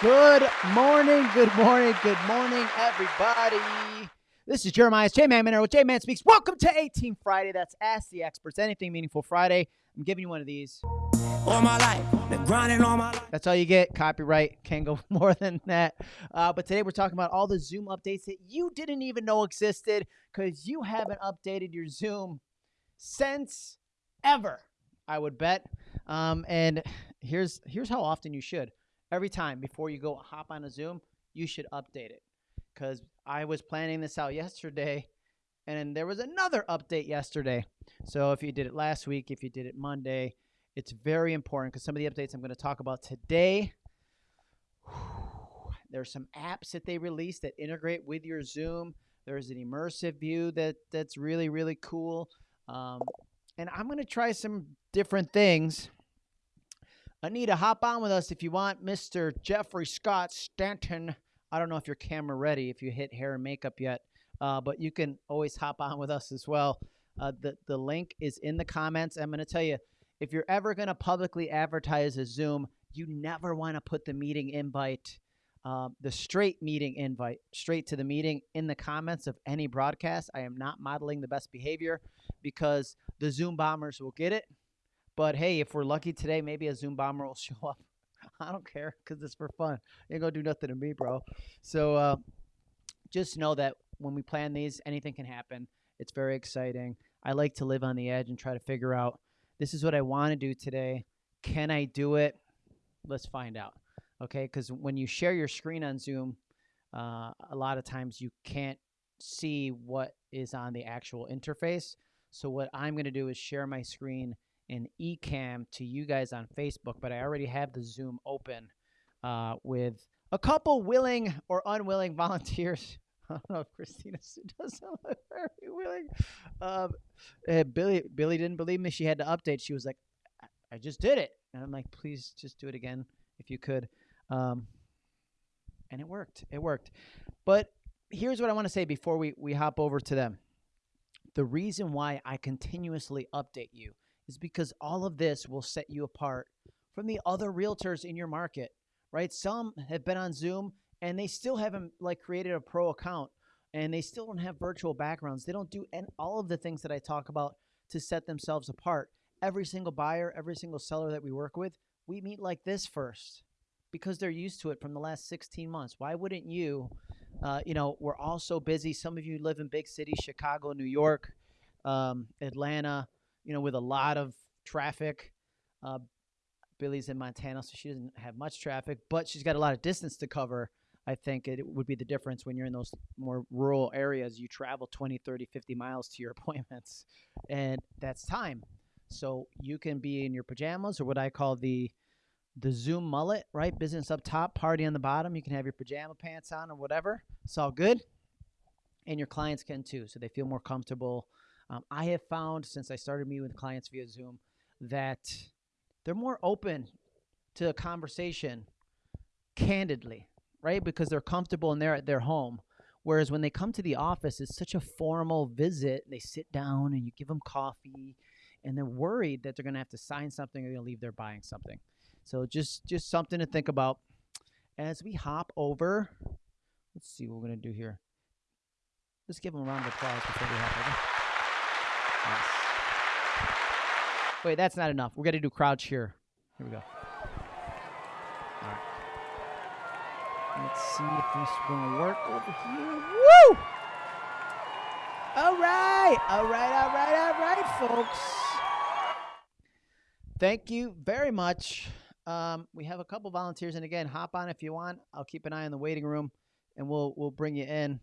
Good morning, good morning, good morning, everybody. This is Jeremiah's J Man Minero with J Man Speaks. Welcome to 18 Friday. That's Ask the Experts. Anything meaningful Friday. I'm giving you one of these. All my life, been grinding all my life. That's all you get. Copyright can't go more than that. Uh, but today we're talking about all the Zoom updates that you didn't even know existed because you haven't updated your Zoom since ever. I would bet. Um, and here's here's how often you should. Every time before you go hop on a Zoom, you should update it. Because I was planning this out yesterday, and there was another update yesterday. So if you did it last week, if you did it Monday, it's very important because some of the updates I'm going to talk about today. There's some apps that they released that integrate with your Zoom. There's an immersive view that that's really really cool. Um, and I'm going to try some different things. Anita, hop on with us if you want, Mr. Jeffrey Scott Stanton. I don't know if your camera ready, if you hit hair and makeup yet, uh, but you can always hop on with us as well. Uh, the the link is in the comments. I'm going to tell you if you're ever going to publicly advertise a Zoom, you never want to put the meeting invite, uh, the straight meeting invite, straight to the meeting in the comments of any broadcast. I am not modeling the best behavior because the Zoom bombers will get it. But hey, if we're lucky today, maybe a Zoom bomber will show up. I don't care because it's for fun. You ain't gonna do nothing to me, bro. So uh, just know that when we plan these, anything can happen. It's very exciting. I like to live on the edge and try to figure out this is what I want to do today. Can I do it? Let's find out. Okay, because when you share your screen on Zoom, uh, a lot of times you can't see what is on the actual interface. So what I'm going to do is share my screen in eCamm to you guys on Facebook, but I already have the Zoom open uh, with a couple willing or unwilling volunteers. I don't know if Christina does sound like very willing. Um, uh, Billy Billy didn't believe me. She had to update. She was like, "I, I just did it," and I'm like, "Please just do it again if you could." Um, and it worked. It worked. But here's what I want to say before we we hop over to them. The reason why I continuously update you is because all of this will set you apart from the other realtors in your market, right? Some have been on Zoom and they still haven't like created a pro account and they still don't have virtual backgrounds. They don't do and all of the things that I talk about to set themselves apart. Every single buyer, every single seller that we work with, we meet like this first because they're used to it from the last 16 months. Why wouldn't you? Uh, you know, we're all so busy. Some of you live in big cities, Chicago, New York, um, Atlanta, you know, with a lot of traffic. Uh, Billy's in Montana, so she doesn't have much traffic, but she's got a lot of distance to cover. I think it would be the difference when you're in those more rural areas. You travel 20, 30, 50 miles to your appointments, and that's time. So you can be in your pajamas or what I call the the Zoom mullet, right? Business up top, party on the bottom. You can have your pajama pants on or whatever. It's all good. And your clients can too, so they feel more comfortable. Um, I have found since I started meeting with clients via Zoom that they're more open to a conversation candidly, right? Because they're comfortable and they're at their home. Whereas when they come to the office, it's such a formal visit. They sit down and you give them coffee, and they're worried that they're going to have to sign something or they're going to leave there buying something. So just just something to think about as we hop over. Let's see what we're going to do here. Let's give them a round of applause before we hop over. Yes. Wait, that's not enough. We're going to do crowd cheer. Here we go. All right. Let's see if this is going to work over here. Woo! All right. All right. All right. All right, folks. Thank you very much. Um, we have a couple volunteers, and again, hop on if you want. I'll keep an eye on the waiting room, and we'll we'll bring you in.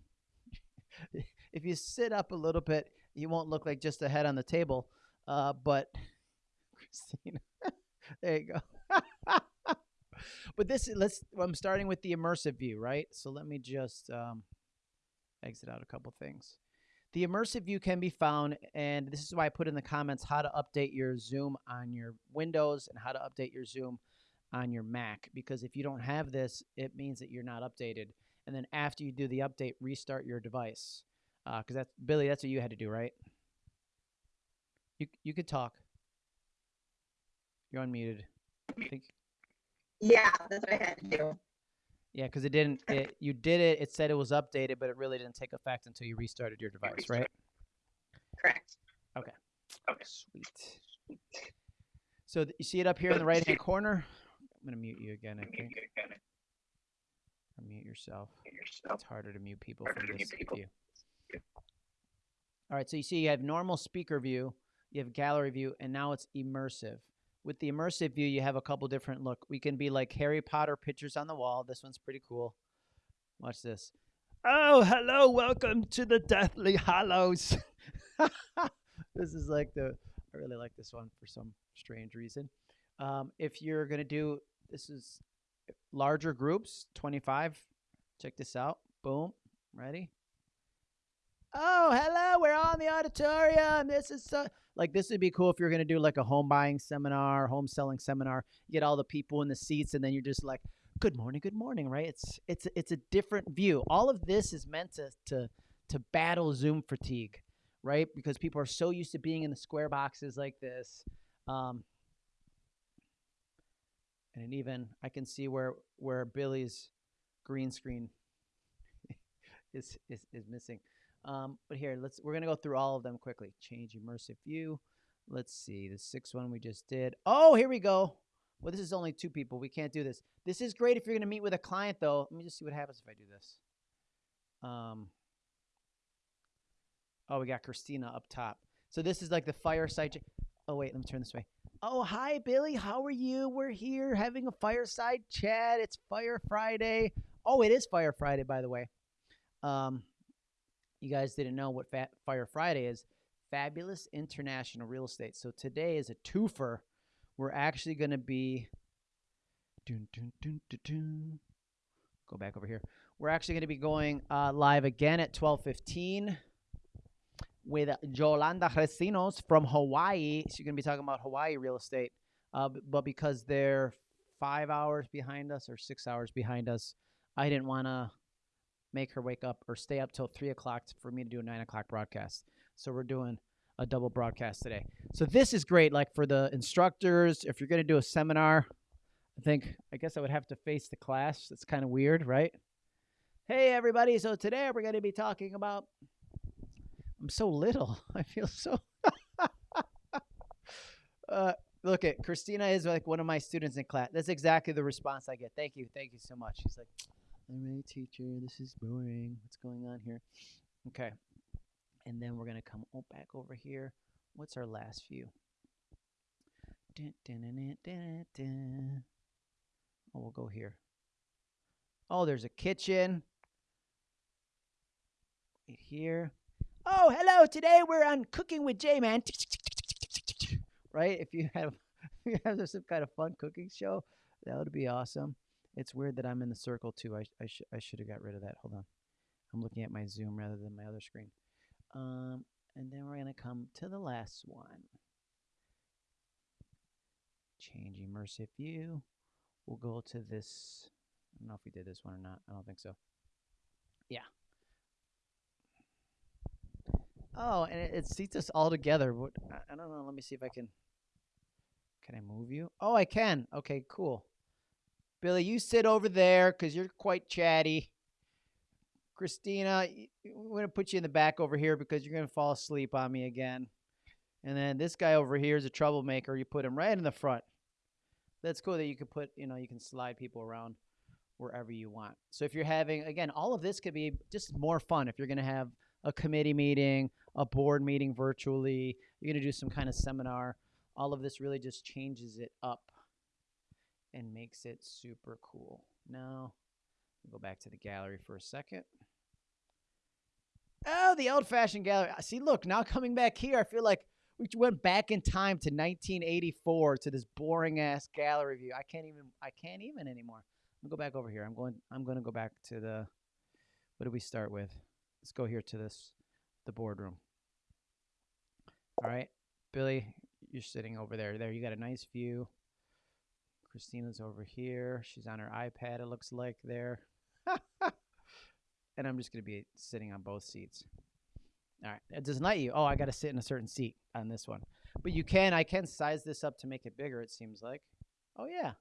if you sit up a little bit, you won't look like just a head on the table. Uh, but Christina, there you go. but this let's. I'm starting with the immersive view, right? So let me just um, exit out a couple things. The immersive view can be found, and this is why I put in the comments how to update your Zoom on your Windows and how to update your Zoom on your Mac. Because if you don't have this, it means that you're not updated. And then after you do the update, restart your device. Because uh, that's Billy, that's what you had to do, right? You you could talk. You're unmuted. I think Yeah, that's what I had to do. Yeah, because it didn't. It, you did it. It said it was updated, but it really didn't take effect until you restarted your device, right? Correct. Okay. Okay. Sweet. So th- you see it up here in the right hand corner. I'm gonna mute you again. I think. Or mute yourself. It's harder to mute people Harder from to this mute people. view. All right, so you see you have normal speaker view, you have gallery view, and now it's immersive. With the immersive view, you have a couple different look. We can be like Harry Potter pictures on the wall. This one's pretty cool. Watch this. Oh, hello, welcome to the Deathly Hallows. this is like the I really like this one for some strange reason. Um, if you're gonna do this is larger groups, 25. Check this out. Boom. Ready? Oh, hello. We're on the auditorium. This is so like this would be cool if you're gonna do like a home buying seminar, home selling seminar. You get all the people in the seats, and then you're just like, "Good morning, good morning." Right? It's it's it's a different view. All of this is meant to to to battle Zoom fatigue, right? Because people are so used to being in the square boxes like this. Um, and even I can see where where Billy's green screen is is, is missing. Um, but here, let's we're gonna go through all of them quickly. Change immersive view. Let's see the sixth one we just did. Oh, here we go. Well, this is only two people. We can't do this. This is great if you're gonna meet with a client, though. Let me just see what happens if I do this. Um. Oh, we got Christina up top. So this is like the fireside. Oh wait, let me turn this way. Oh, hi, Billy. How are you? We're here having a fireside chat. It's Fire Friday. Oh, it is Fire Friday, by the way. Um, you guys didn't know what Fire Friday is. Fabulous International Real Estate. So today is a twofer. We're actually going to be. Dun, dun, dun. Go back over here. We're actually going to be going uh, live again at twelve fifteen with Yolanda Recinos from Hawaii. She's going to be talking about Hawaii real estate. Uh, but because they're five hours behind us or six hours behind us, I didn't want to make her wake up or stay up till three o'clock for me to do a nine o'clock broadcast. So we're doing a double broadcast today. So this is great, like for the instructors. If you're going to do a seminar, I think I guess I would have to face the class. That's kind of weird, right? Hey everybody! So today we're going to be talking about I'm so little. I feel so. uh, look at Christina is like one of my students in class. That's exactly the response I get. Thank you, thank you so much. She's like, "I'm a teacher. This is boring. What's going on here?" Okay, and then we're gonna come back over here. What's our last view? Dun, dun, dun. Oh, we'll go here. Oh, there's a kitchen. Right here. Oh, hello. Today we're on Cooking with J Man. Right? If you have if you have some kind of fun cooking show, that would be awesome. It's weird that I'm in the circle too. I I, sh- I should have got rid of that. Hold on. I'm looking at my Zoom rather than my other screen. Um, and then we're gonna come to the last one. Change immersive view. We'll go to this. I don't know if we did this one or not. I don't think so. Yeah. Oh, and it, it seats us all together. What, I don't know. Let me see if I can. Can I move you? Oh, I can. Okay, cool. Billy, you sit over there because you're quite chatty. Christina, we're gonna put you in the back over here because you're gonna fall asleep on me again. And then this guy over here is a troublemaker. You put him right in the front. That's cool that you can put, you know, you can slide people around wherever you want. So if you're having, again, all of this could be just more fun. If you're gonna have a committee meeting, a board meeting virtually, you're going to do some kind of seminar. All of this really just changes it up and makes it super cool. Now, go back to the gallery for a second. Oh, the old fashioned gallery. See, look, now coming back here, I feel like we went back in time to 1984 to this boring ass gallery view. I can't even, I can't even anymore. I'm gonna go back over here. I'm going, I'm going to go back to the, what did we start with? Let's go here to this, the boardroom. All right, Billy, you're sitting over there. There, you got a nice view. Christina's over here. She's on her iPad. It looks like there. and I'm just gonna be sitting on both seats. All right, it doesn't let you. Oh, I got to sit in a certain seat on this one. But you can. I can size this up to make it bigger. It seems like. Oh yeah.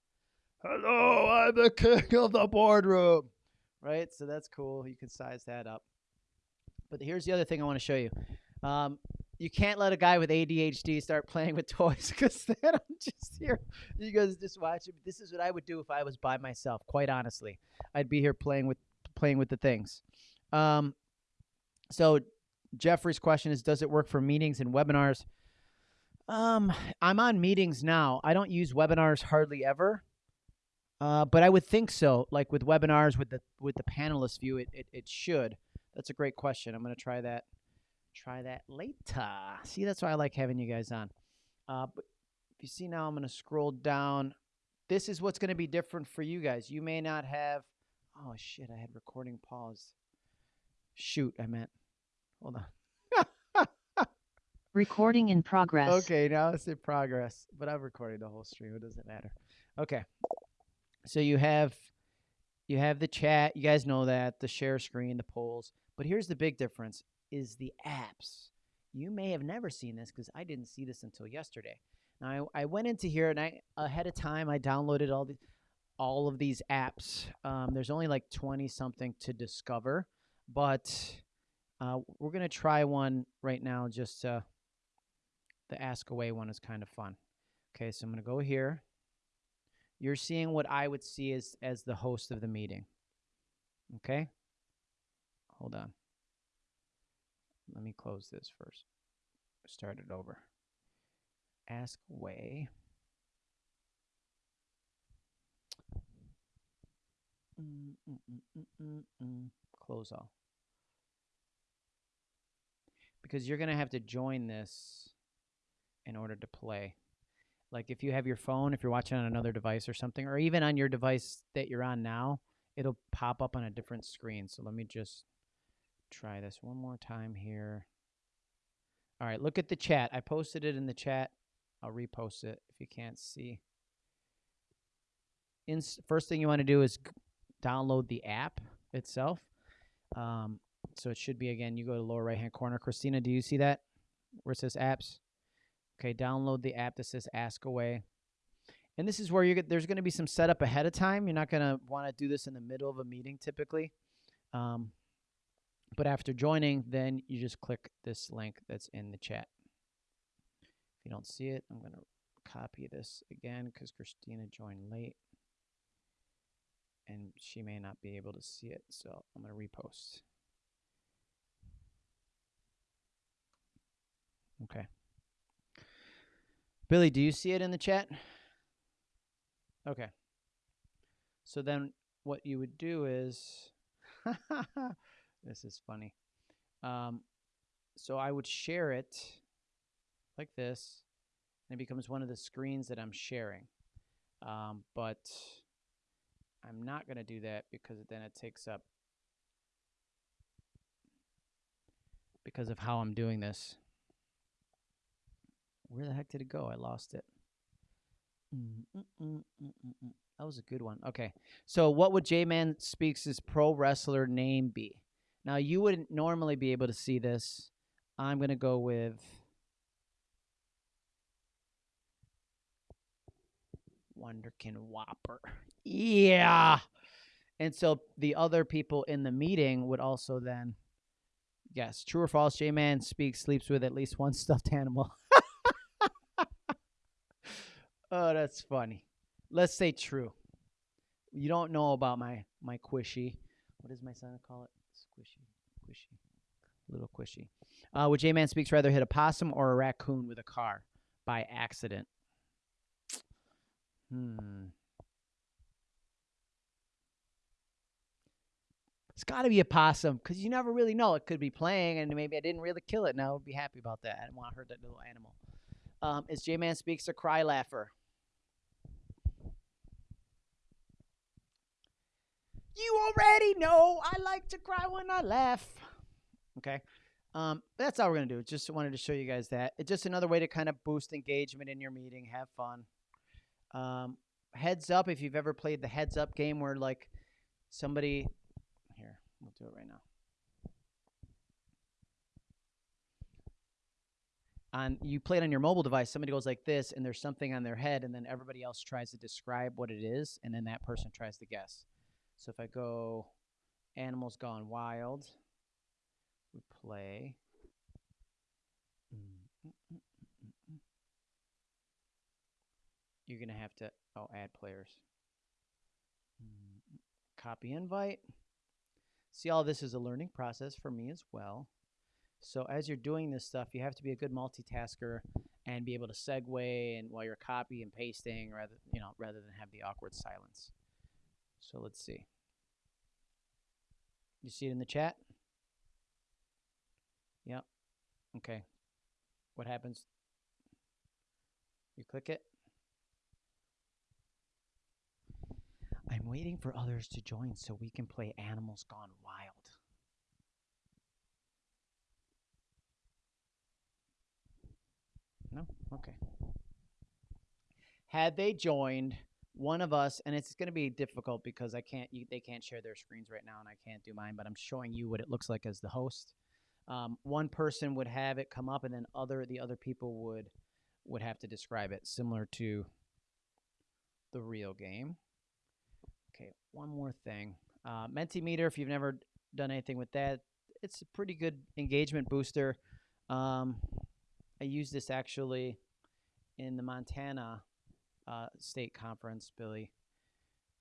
Hello, I'm the king of the boardroom. Right? So that's cool. You can size that up. But here's the other thing I want to show you. Um, you can't let a guy with ADHD start playing with toys because then I'm just here. You guys just watch it. This is what I would do if I was by myself. Quite honestly, I'd be here playing with playing with the things. Um, so Jeffrey's question is, does it work for meetings and webinars? Um, I'm on meetings now. I don't use webinars hardly ever. Uh, but I would think so. Like with webinars, with the with the panelist view, it it, it should. That's a great question. I'm gonna try that. Try that later. See, that's why I like having you guys on. Uh, but if you see now, I'm gonna scroll down. This is what's gonna be different for you guys. You may not have. Oh shit! I had recording pause. Shoot, I meant. Hold on. Recording in progress. Okay, now it's in progress, but I've recorded the whole stream. It doesn't matter. Okay, so you have you have the chat. You guys know that the share screen, the polls. But here's the big difference: is the apps. You may have never seen this because I didn't see this until yesterday. Now I, I went into here and I ahead of time I downloaded all the all of these apps. Um, there's only like 20 something to discover, but uh, we're gonna try one right now. Just uh, the ask away one is kind of fun. Okay, so I'm gonna go here. You're seeing what I would see as as the host of the meeting. Okay. Hold on. Let me close this first. Start it over. Ask mm. Close all. Because you're going to have to join this in order to play. Like if you have your phone, if you're watching on another device or something, or even on your device that you're on now, it'll pop up on a different screen. So let me just try this one more time here. All right, look at the chat. I posted it in the chat. I'll repost it if you can't see. In, first thing you want to do is download the app itself. Um, so it should be again. You go to lower right hand corner. Christina, do you see that where it says apps? Okay, download the app that says Ask Away. And this is where you get. There's going to be some setup ahead of time. You're not going to want to do this in the middle of a meeting typically. Um, but after joining, then you just click this link that's in the chat. If you don't see it, I'm going to copy this again because Christina joined late and she may not be able to see it. So I'm going to repost. Okay. Billy, do you see it in the chat? Okay. So then what you would do is this is funny. Um, so I would share it like this, and it becomes one of the screens that I'm sharing. Um, but I'm not going to do that because then it takes up because of how I'm doing this. Where the heck did it go? I lost it. That was a good one. Okay. So what would J-Man Speaks' pro wrestler name be? Now you wouldn't normally be able to see this. I'm going to go with Wonderkin Whopper. Yeah. And so the other people in the meeting would also then Yes, true or false, J-Man Speaks sleeps with at least one stuffed animal. Oh, that's funny. Let's say true. You don't know about my my quishy. What does my son call it? Squishy, quishy, little squishy. Uh, would J-Man speaks rather hit a possum or a raccoon with a car by accident? Hmm. It's got to be a possum because you never really know. It could be playing, and maybe I didn't really kill it. Now I would be happy about that. I didn't want to hurt that little animal. Um, is J Man Speaks a cry laugher? You already know I like to cry when I laugh. Okay. Um, that's all we're going to do. Just wanted to show you guys that. It's just another way to kind of boost engagement in your meeting, have fun. Um, heads up if you've ever played the heads up game where like somebody here, we'll do it right now. on you play it on your mobile device, somebody goes like this, and there's something on their head, and then everybody else tries to describe what it is, and then that person tries to guess. So if I go Animals Gone Wild, we play. You're gonna have to oh add players. Copy invite. See, all this is a learning process for me as well. So as you're doing this stuff, you have to be a good multitasker and be able to segue and while you're copy and pasting rather you know rather than have the awkward silence. So let's see. You see it in the chat? Yep. Okay. What happens? You click it. I'm waiting for others to join so we can play Animals Gone Wild. No? Okay. Had they joined one of us, and it's going to be difficult because I can't, you, they can't share their screens right now, and I can't do mine, but I'm showing you what it looks like as the host. Um, one person would have it come up, and then other the other people would would have to describe it, similar to the real game. Okay, one more thing. Uh, Mentimeter, if you've never done anything with that, it's a pretty good engagement booster. Um, I used this actually in the Montana uh, state conference, Billy.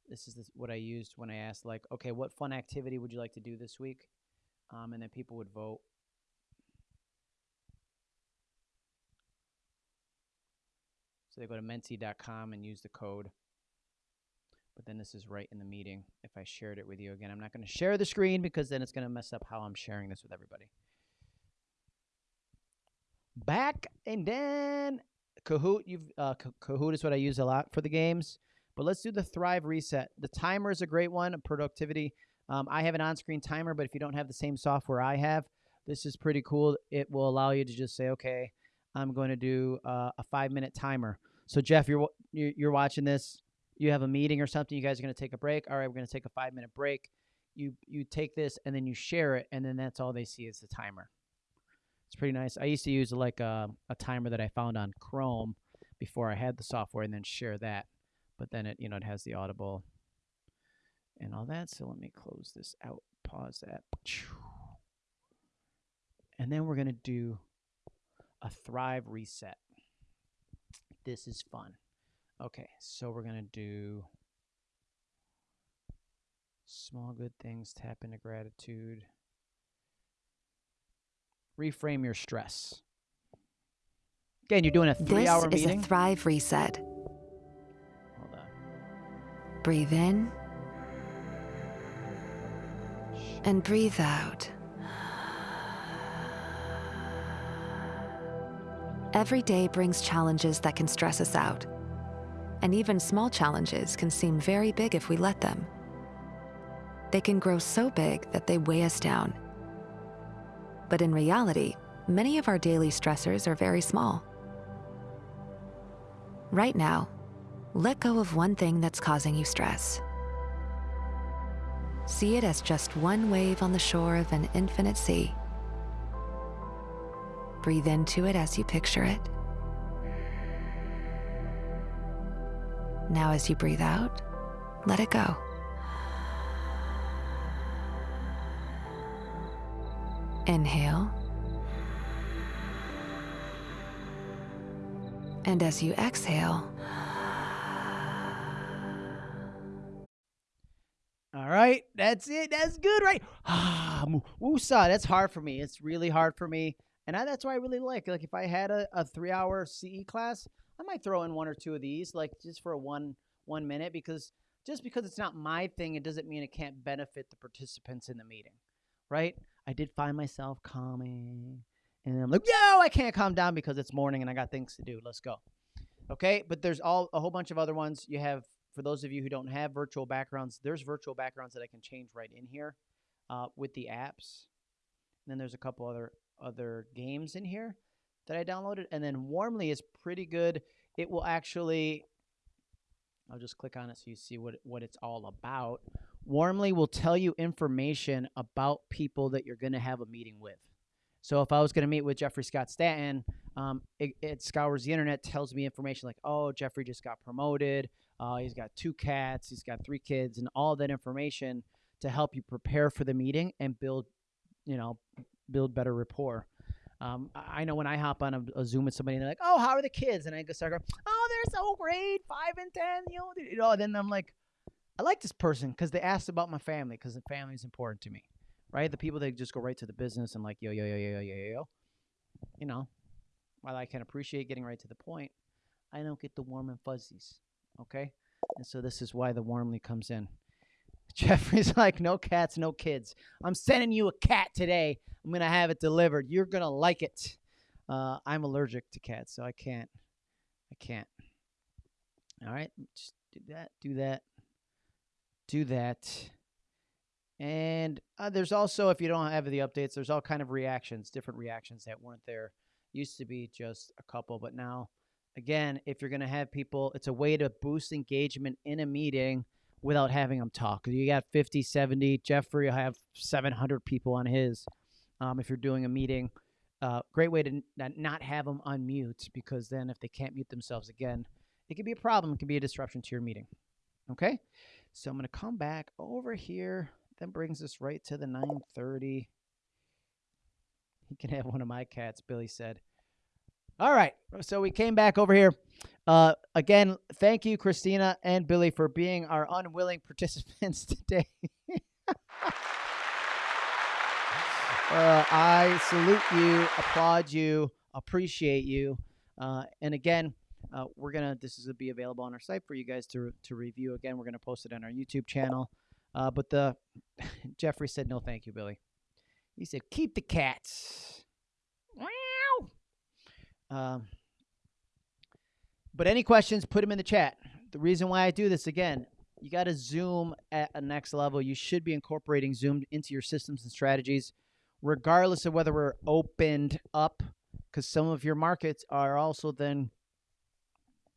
This is this, what I used when I asked, like, okay, what fun activity would you like to do this week? Um, and then people would vote. So they go to menti.com and use the code. But then this is right in the meeting if I shared it with you again. I'm not going to share the screen because then it's going to mess up how I'm sharing this with everybody. Back and then Kahoot. You've uh, Kahoot is what I use a lot for the games. But let's do the Thrive reset. The timer is a great one. Productivity. Um, I have an on-screen timer, but if you don't have the same software I have, this is pretty cool. It will allow you to just say, okay, I'm going to do uh, a five-minute timer. So Jeff, you're you're watching this. You have a meeting or something. You guys are going to take a break. All right, we're going to take a five-minute break. You you take this and then you share it, and then that's all they see is the timer. It's pretty nice. I used to use like a, a timer that I found on Chrome before I had the software, and then share that. But then it you know it has the Audible and all that. So let me close this out. Pause that. And then we're gonna do a Thrive reset. This is fun. Okay, so we're gonna do small good things, tap into gratitude, reframe your stress. Again, you're doing a three This hour is meeting. a Thrive Reset. Hold on. Breathe in and breathe out. Every day brings challenges that can stress us out. And even small challenges can seem very big if we let them. They can grow so big that they weigh us down. But in reality, many of our daily stressors are very small. Right now, let go of one thing that's causing you stress. See it as just one wave on the shore of an infinite sea. Breathe into it as you picture it. Now, as you breathe out, let it go. Inhale. And as you exhale, All right, that's it. That's good, right? Ah, woosah. That's hard for me. It's really hard for me, and I, that's why I really like. Like, if I had a, a three-hour CE class, I might throw in one or two of these, like just for a one one minute, because just because it's not my thing, it doesn't mean it can't benefit the participants in the meeting, right? I did find myself calming, and I'm like, yo, I can't calm down because it's morning and I got things to do. Let's go. Okay, but there's all a whole bunch of other ones. You have for those of you who don't have virtual backgrounds, there's virtual backgrounds that I can change right in here uh, with the apps. And then there's a couple other other games in here that I downloaded. And then Warmly is pretty good. It will actually, I'll just click on it so you see what what it's all about. Warmly will tell you information about people that you're going to have a meeting with. So if I was going to meet with Jeffrey Scott Stanton, um, it, it scours the internet, tells me information like, oh, Jeffrey just got promoted. Uh, he's got two cats. He's got three kids, and all that information to help you prepare for the meeting and build, you know, build better rapport. Um, I know when I hop on a, a Zoom with somebody, and they're like, "Oh, how are the kids?" and I go start going, "Oh, they're so great, five and ten, you know." You know, then I'm like, I like this person because they asked about my family because the family is important to me, right? The people that just go right to the business and like, yo, yo, yo, yo, yo, yo, yo. You know, while I can appreciate getting right to the point, I don't get the warm and fuzzies, okay? And so this is why the warmly comes in. Jeffrey's like, no cats, no kids. I'm sending you a cat today. I'm going to have it delivered. You're going to like it. Uh, I'm allergic to cats, so I can't. I can't. All right, just do that, do that. Do that. And uh, there's also, if you don't have the updates, there's all kind of reactions, different reactions that weren't there. Used to be just a couple, but now, again, if you're gonna have people, it's a way to boost engagement in a meeting without having them talk. You got 50, 70. Jeffrey will have 700 people on his. Um, if you're doing a meeting, uh, great way to not have them unmute because then if they can't mute themselves again, it could be a problem. It could be a disruption to your meeting. Okay, so I'm gonna come back over here. That brings us right to the 9:30. He can have one of my cats, Billy said. All right, so we came back over here. Uh, again, thank you, Christina and Billy, for being our unwilling participants today. uh, I salute you, applaud you, appreciate you. Uh, and again, uh, we're gonna. This is gonna be available on our site for you guys to to review. Again, we're gonna post it on our YouTube channel. Uh, but the Jeffrey said no, thank you, Billy. He said keep the cats. Meow. Um, but any questions, put them in the chat. The reason why I do this again, you got to Zoom at a next level. You should be incorporating Zoom into your systems and strategies, regardless of whether we're opened up, because some of your markets are also then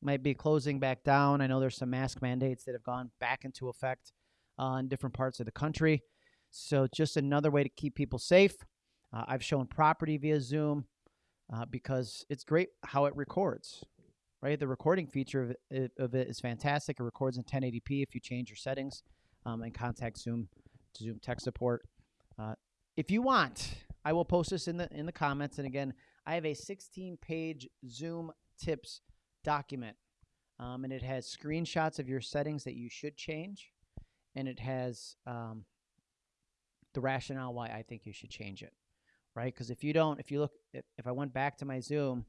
might be closing back down. I know there's some mask mandates that have gone back into effect uh, in different parts of the country. So just another way to keep people safe. Uh, I've shown property via Zoom uh, because it's great how it records right? The recording feature of it, of it is fantastic. It records in 1080p if you change your settings um, and contact Zoom Zoom tech support. Uh, if you want, I will post this in the in the comments. And again, I have a 16-page Zoom tips document, um, and it has screenshots of your settings that you should change, and it has um, the rationale why I think you should change it, right? Because if you don't, if you look, if, if I went back to my Zoom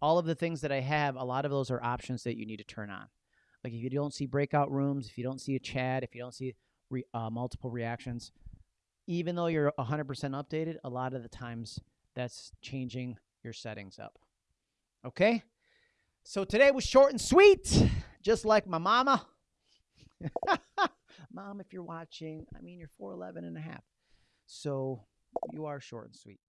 all of the things that I have, a lot of those are options that you need to turn on. Like if you don't see breakout rooms, if you don't see a chat, if you don't see re, uh, multiple reactions, even though you're 100% updated, a lot of the times that's changing your settings up. Okay? So today was short and sweet, just like my mama. Mom, if you're watching, I mean, you're 4'11 and a half. So you are short and sweet.